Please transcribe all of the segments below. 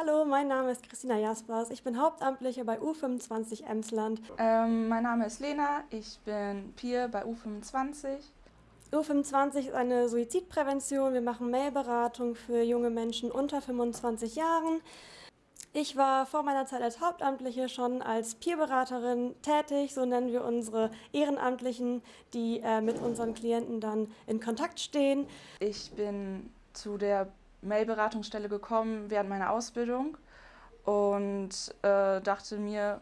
Hallo, mein Name ist Christina Jaspers. Ich bin Hauptamtliche bei U25 Emsland. Ähm, mein Name ist Lena, ich bin Peer bei U25. U25 ist eine Suizidprävention. Wir machen Mailberatung für junge Menschen unter 25 Jahren. Ich war vor meiner Zeit als Hauptamtliche schon als Peerberaterin tätig, so nennen wir unsere Ehrenamtlichen, die äh, mit unseren Klienten dann in Kontakt stehen. Ich bin zu der Mailberatungsstelle gekommen während meiner Ausbildung und äh, dachte mir,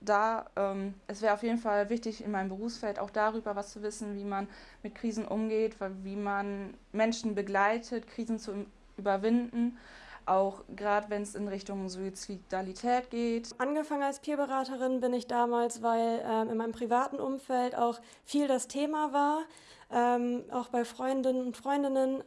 da, ähm, es wäre auf jeden Fall wichtig in meinem Berufsfeld auch darüber was zu wissen, wie man mit Krisen umgeht, wie man Menschen begleitet, Krisen zu überwinden auch gerade wenn es in Richtung Suizidalität geht. Angefangen als Peerberaterin bin ich damals, weil ähm, in meinem privaten Umfeld auch viel das Thema war, ähm, auch bei Freundinnen und Freundinnen.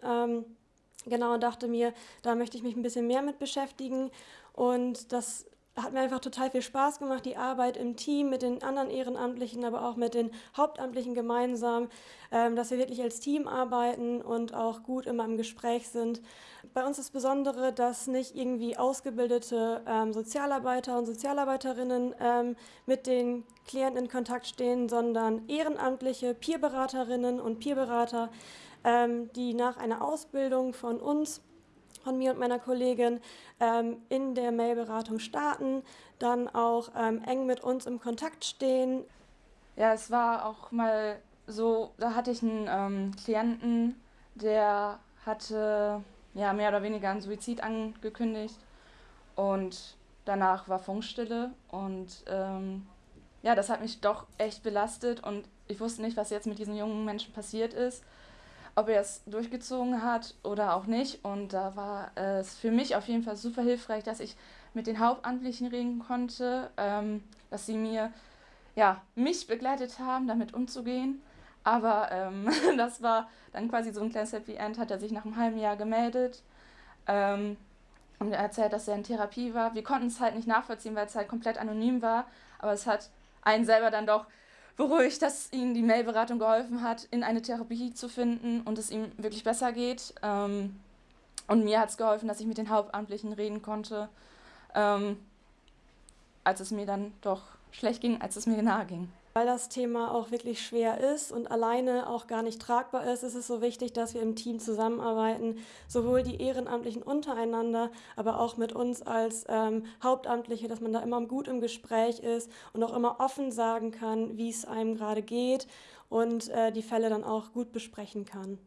Genau, und dachte mir, da möchte ich mich ein bisschen mehr mit beschäftigen und das hat mir einfach total viel Spaß gemacht, die Arbeit im Team mit den anderen Ehrenamtlichen, aber auch mit den Hauptamtlichen gemeinsam, ähm, dass wir wirklich als Team arbeiten und auch gut immer im Gespräch sind. Bei uns ist Besondere, dass nicht irgendwie ausgebildete ähm, Sozialarbeiter und Sozialarbeiterinnen ähm, mit den Klienten in Kontakt stehen, sondern ehrenamtliche Peerberaterinnen und Peerberater, die nach einer Ausbildung von uns von mir und meiner Kollegin ähm, in der Mailberatung starten, dann auch ähm, eng mit uns im Kontakt stehen. Ja, es war auch mal so, da hatte ich einen ähm, Klienten, der hatte ja, mehr oder weniger einen Suizid angekündigt und danach war Funkstille und ähm, ja, das hat mich doch echt belastet und ich wusste nicht, was jetzt mit diesem jungen Menschen passiert ist ob er es durchgezogen hat oder auch nicht. Und da war es für mich auf jeden Fall super hilfreich, dass ich mit den Hauptamtlichen reden konnte, ähm, dass sie mir, ja, mich begleitet haben, damit umzugehen. Aber ähm, das war dann quasi so ein kleines Happy End, hat er sich nach einem halben Jahr gemeldet ähm, und er erzählt, dass er in Therapie war. Wir konnten es halt nicht nachvollziehen, weil es halt komplett anonym war, aber es hat einen selber dann doch beruhigt, dass ihm die Mailberatung geholfen hat, in eine Therapie zu finden und es ihm wirklich besser geht. Ähm, und mir hat es geholfen, dass ich mit den Hauptamtlichen reden konnte, ähm, als es mir dann doch schlecht ging, als es mir nahe ging. Weil das Thema auch wirklich schwer ist und alleine auch gar nicht tragbar ist, ist es so wichtig, dass wir im Team zusammenarbeiten, sowohl die Ehrenamtlichen untereinander, aber auch mit uns als ähm, Hauptamtliche, dass man da immer gut im Gespräch ist und auch immer offen sagen kann, wie es einem gerade geht und äh, die Fälle dann auch gut besprechen kann.